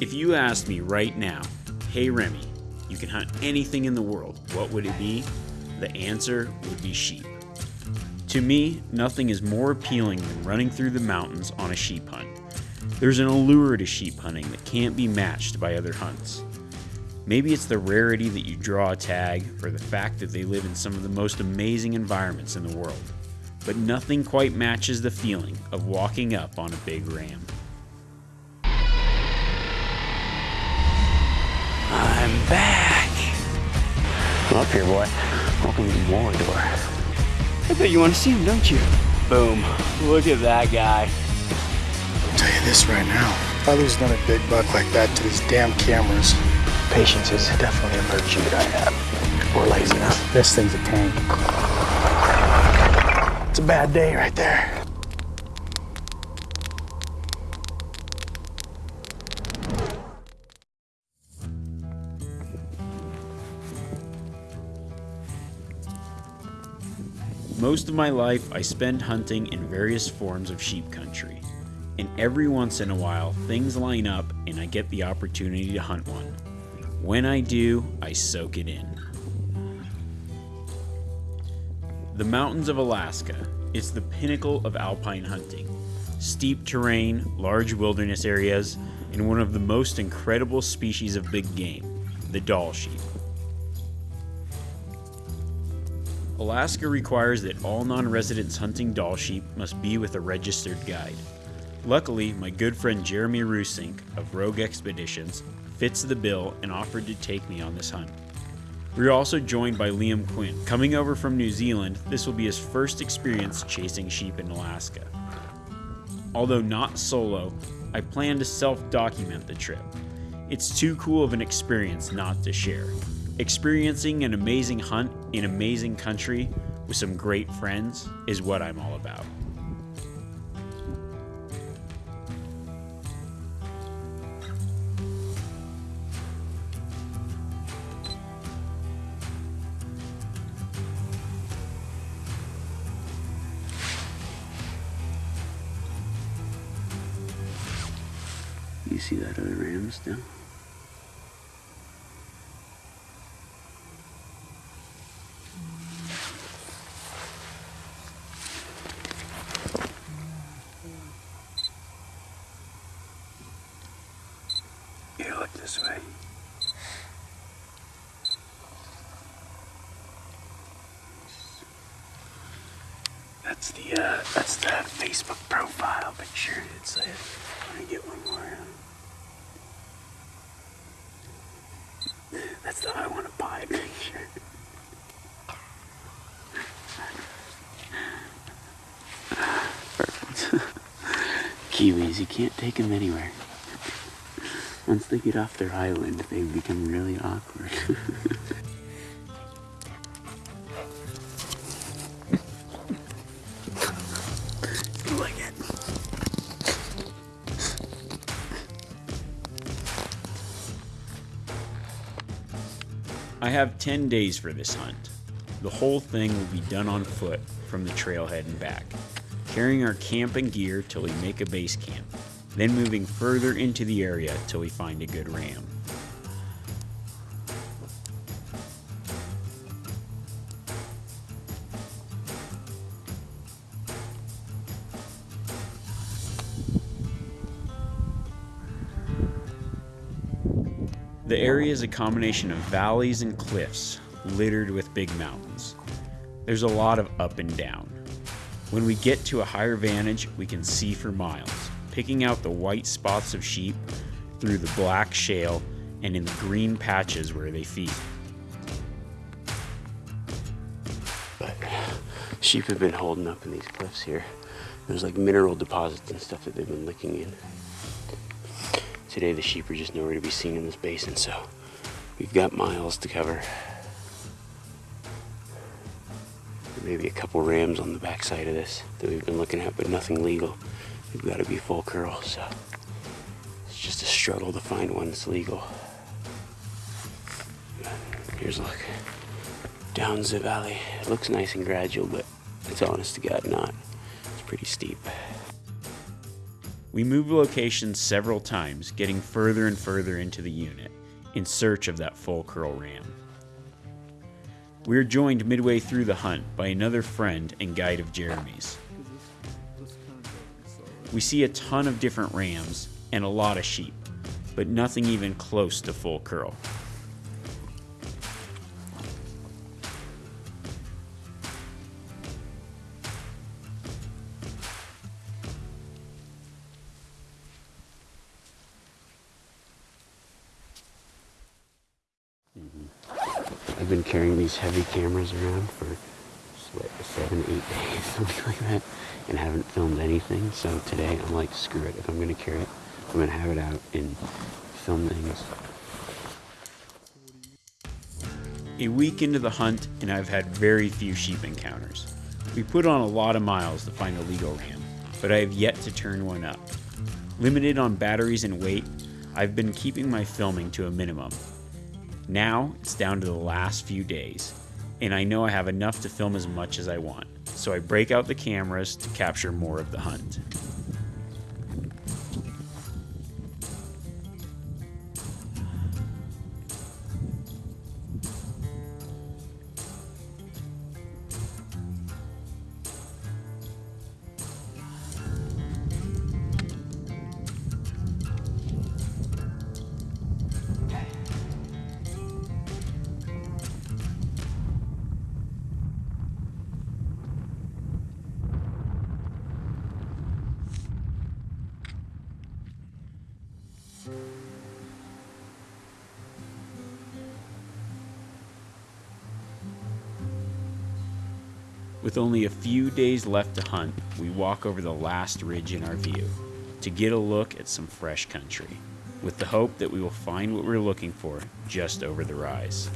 If you asked me right now, hey Remi, you can hunt anything in the world, what would it be? The answer would be sheep. To me, nothing is more appealing than running through the mountains on a sheep hunt. There's an allure to sheep hunting that can't be matched by other hunts. Maybe it's the rarity that you draw a tag or the fact that they live in some of the most amazing environments in the world. But nothing quite matches the feeling of walking up on a big ram. Back. Come up here, boy. Welcome to Mordor. I bet you want to see him, don't you? Boom. Look at that guy. I'll tell you this right now. If I lose another big buck like that to these damn cameras, patience is definitely a virtue that I have. Or laziness. This thing's a tank. It's a bad day right there. Most of my life I spend hunting in various forms of sheep country. And every once in a while, things line up and I get the opportunity to hunt one. When I do, I soak it in. The mountains of Alaska. It's the pinnacle of alpine hunting. Steep terrain, large wilderness areas, and one of the most incredible species of big game, the Dall sheep. Alaska requires that all non-residents hunting Dall sheep must be with a registered guide. Luckily, my good friend Jeremy Rusink of Rogue Expeditions fits the bill and offered to take me on this hunt. We are also joined by Liam Quinn. Coming over from New Zealand, this will be his first experience chasing sheep in Alaska. Although not solo, I plan to self-document the trip. It's too cool of an experience not to share. Experiencing an amazing hunt in amazing country with some great friends is what I'm all about. You see that other ram still? Here, look this way. That's the uh, that's the Facebook profile picture. It's uh, let me get one more. That's the I want to buy picture. Perfect. Kiwis, you can't take them anywhere. Once they get off their island, they become really awkward. I have 10 days for this hunt. The whole thing will be done on foot from the trailhead and back, carrying our camping gear till we make a base camp, then moving further into the area till we find a good ram. The area is a combination of valleys and cliffs littered with big mountains. There's a lot of up and down. When we get to a higher vantage, we can see for miles, picking out the white spots of sheep through the black shale and in the green patches where they feed. But sheep have been holding up in these cliffs here. There's like mineral deposits and stuff that they've been licking in. Today the sheep are just nowhere to be seen in this basin, so we've got miles to cover. Maybe a couple rams on the backside of this that we've been looking at, but nothing legal. We've got to be full curl, so it's just a struggle to find one that's legal. Here's a look down the valley. It looks nice and gradual, but it's honest to God not. It's pretty steep. We move locations several times, getting further and further into the unit in search of that full curl ram. We are joined midway through the hunt by another friend and guide of Jeremy's. We see a ton of different rams and a lot of sheep, but nothing even close to full curl. Mm-hmm. I've been carrying these heavy cameras around for seven, eight days, something like that, and haven't filmed anything. So today I'm like, screw it. If I'm gonna carry it, I'm gonna have it out and film things. A week into the hunt, and I've had very few sheep encounters. We put on a lot of miles to find a legal ram, but I have yet to turn one up. Limited on batteries and weight, I've been keeping my filming to a minimum. Now it's down to the last few days, and I know I have enough to film as much as I want, so I break out the cameras to capture more of the hunt. With only a few days left to hunt, we walk over the last ridge in our view to get a look at some fresh country, with the hope that we will find what we're looking for just over the rise.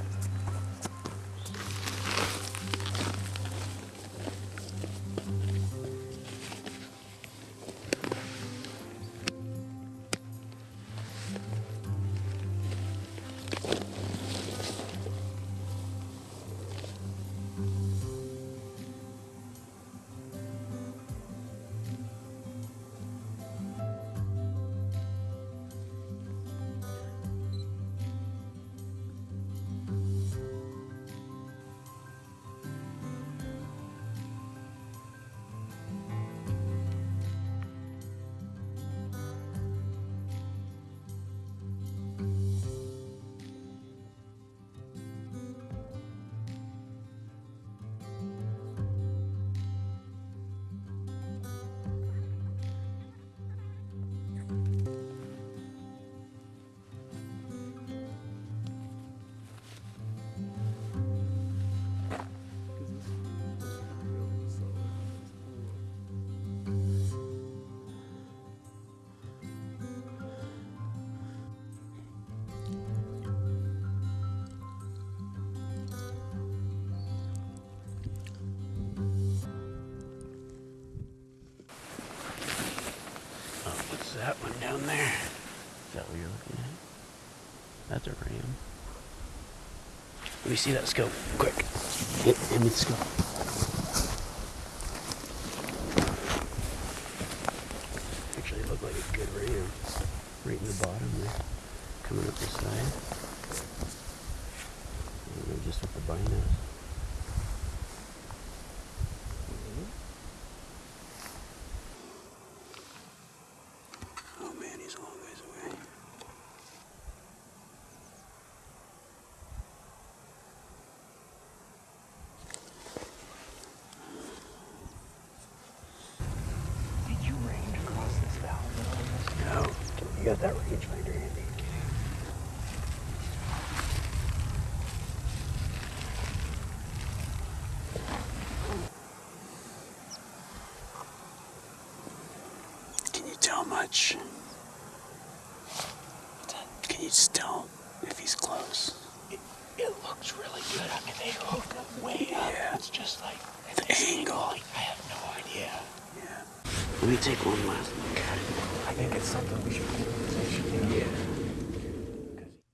Is that what you're looking at? That's a ram. Let me see that scope, quick. Hit him with the scope. Actually, looked like a good ram. Right in the bottom there. Coming up the side. I don't know just what the binos. Oh man, he's a long ways away. Did you range across this valley? No, you got that rangefinder handy. Can you tell much? Can you just tell if he's close? It, it looks really good. I mean, they hooked up way up. Yeah. It's just like The angle. Like, I have no idea. Yeah. Let me take one last look at it. I think it's something we should put in position. Yeah.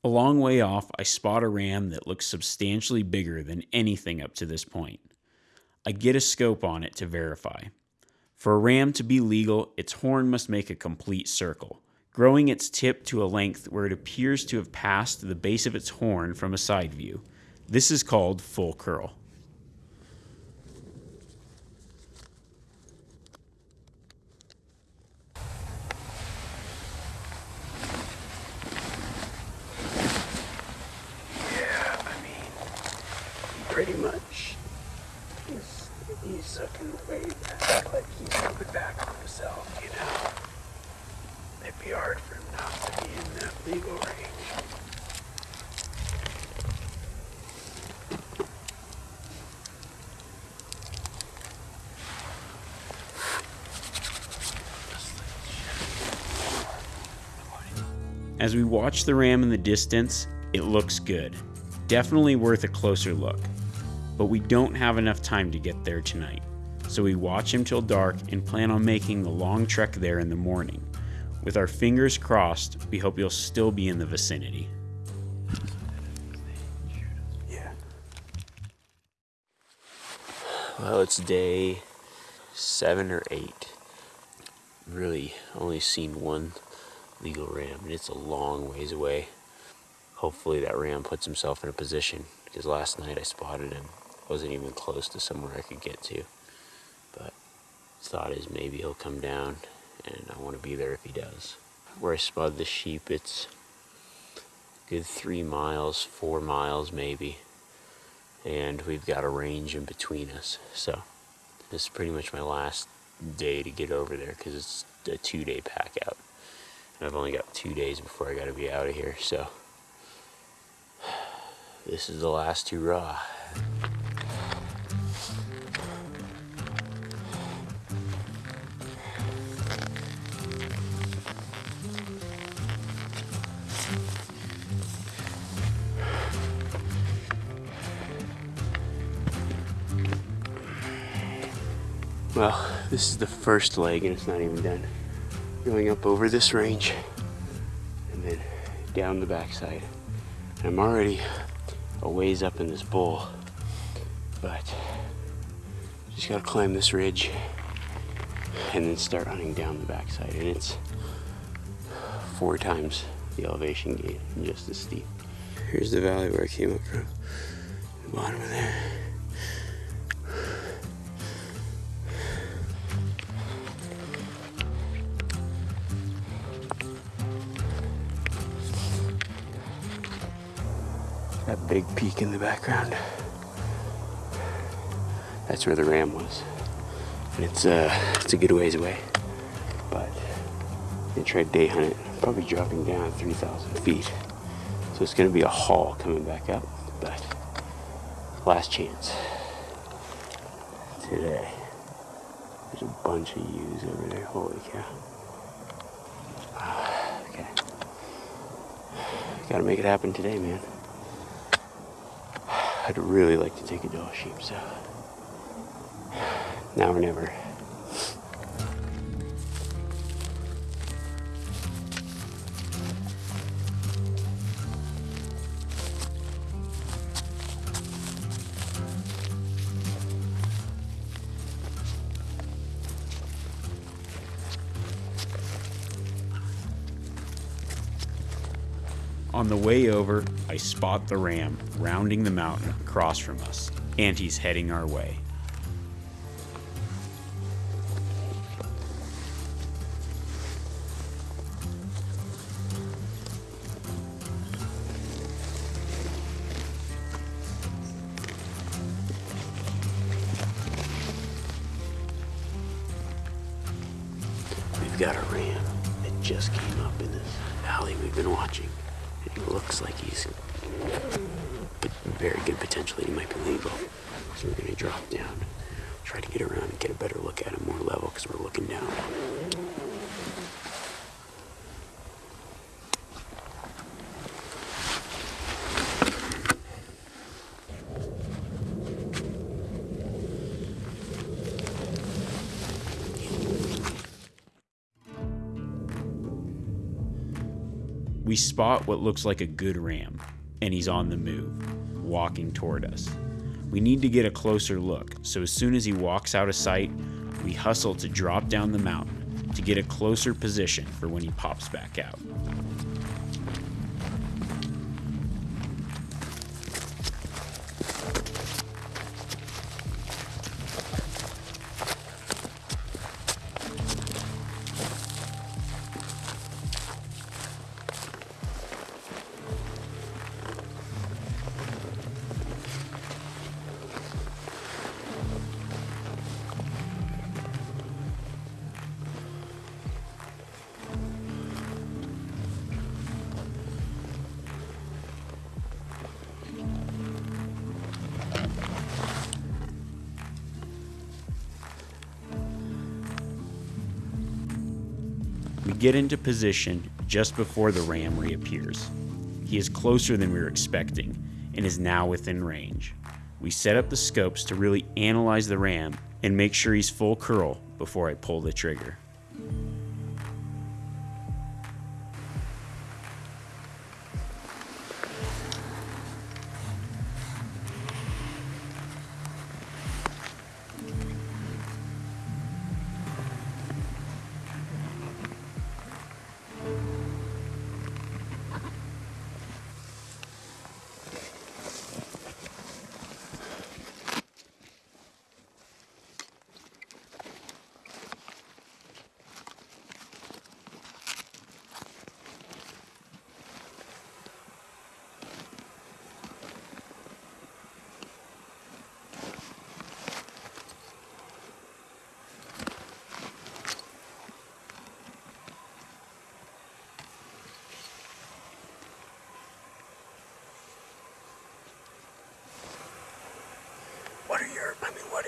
A long way off, I spot a ram that looks substantially bigger than anything up to this point. I get a scope on it to verify. For a ram to be legal, its horn must make a complete circle, growing its tip to a length where it appears to have passed the base of its horn from a side view. This is called full curl. Yeah, I mean, pretty much. He's, he's sucking way back, like he's coming back on himself, you know? It'd be hard for him not to be in that legal range. As we watch the ram in the distance, it looks good. Definitely worth a closer look. But we don't have enough time to get there tonight. So we watch him till dark and plan on making the long trek there in the morning. With our fingers crossed, we hope he'll still be in the vicinity. Yeah. Well, it's day seven or eight. Really only seen one legal ram, and it's a long ways away. Hopefully, that ram puts himself in a position because last night I spotted him. Wasn't even close to somewhere I could get to. But thought is maybe he'll come down, and I want to be there if he does. Where I spotted the sheep, it's good three miles, four miles maybe and we've got a range in between us. So this is pretty much my last day to get over there because it's a two day pack out. And I've only got two days before I got to be out of here. So this is the last hurrah. Well, this is the first leg and it's not even done. Going up over this range and then down the backside. I'm already a ways up in this bowl, but just gotta climb this ridge and then start hunting down the backside. And it's four times the elevation gain, just as steep. Here's the valley where I came up from, the bottom of there. Big peak in the background. That's where the ram was. And it's uh it's a good ways away. But I tried day hunt probably dropping down 3,000 feet. So it's gonna be a haul coming back up, but last chance. Today. There's a bunch of ewes over there. Holy cow. Ah, okay. Gotta make it happen today, man. I'd really like to take a Dall sheep, so now or never. On the way over, I spot the ram rounding the mountain across from us, and he's heading our way. We've got a ram that just came up in this valley we've been watching. Looks like he's very good potential. He might be legal. So we're gonna drop down, try to get around and get a better look at him more level because we're looking down. We spot what looks like a good ram, and he's on the move, walking toward us. We need to get a closer look, so as soon as he walks out of sight, we hustle to drop down the mountain to get a closer position for when he pops back out. Get into position just before the ram reappears. He is closer than we were expecting and is now within range. We set up the scopes to really analyze the ram and make sure he's full curl before I pull the trigger.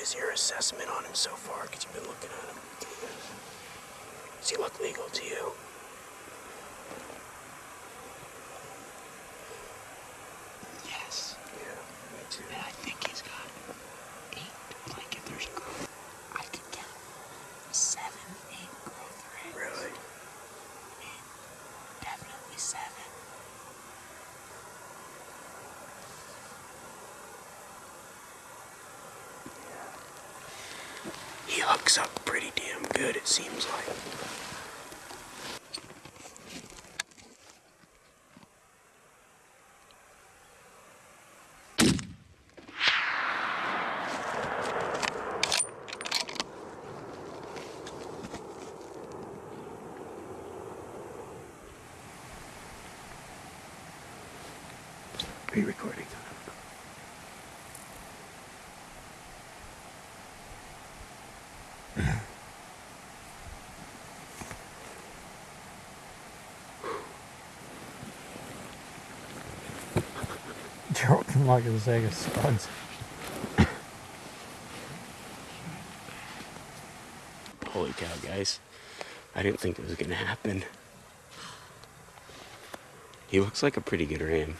Is your assessment on him so far? Because you've been looking at him. Does he look legal to you? Yes. Yeah, me too. And I think he's got eight. Like if there's growth, I could count seven, eight growth rates. Really? I mean, definitely seven. Hooks up pretty damn good, it seems like. Are you recording? Gerald can like a Sega studs. Holy cow, guys. I didn't think it was gonna happen. He looks like a pretty good ram.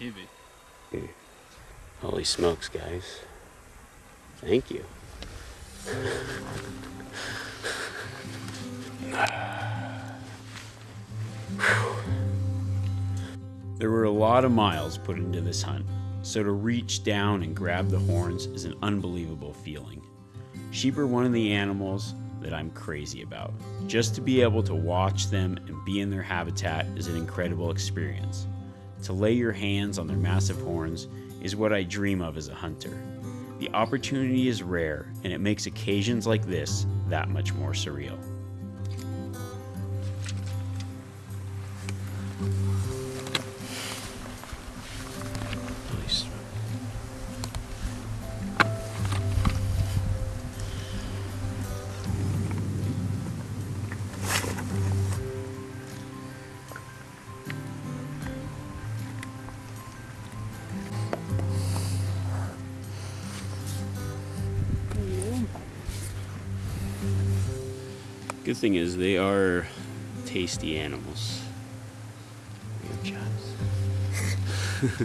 Easy. Holy smokes, guys. Thank you. There were a lot of miles put into this hunt, so to reach down and grab the horns is an unbelievable feeling. Sheep are one of the animals that I'm crazy about. Just to be able to watch them and be in their habitat is an incredible experience. To lay your hands on their massive horns is what I dream of as a hunter. The opportunity is rare, and it makes occasions like this that much more surreal. Good thing is they are tasty animals. Ram chops.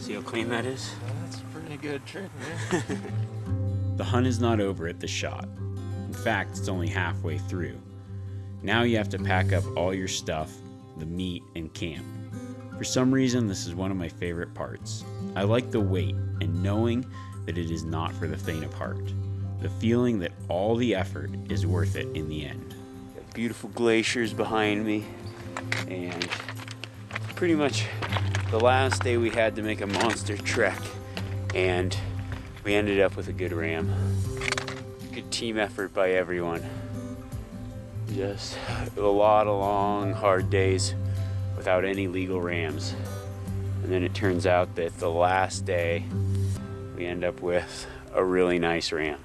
See how clean that is? That's a pretty good trick, man. The hunt is not over at the shot. In fact, it's only halfway through. Now you have to pack up all your stuff, the meat, and camp. For some reason, this is one of my favorite parts. I like the weight and knowing that it is not for the faint of heart. The feeling that all the effort is worth it in the end. Beautiful glaciers behind me, and pretty much the last day we had to make a monster trek, and we ended up with a good ram. Good team effort by everyone. Just a lot of long, hard days without any legal rams. And then it turns out that the last day we end up with a really nice ram.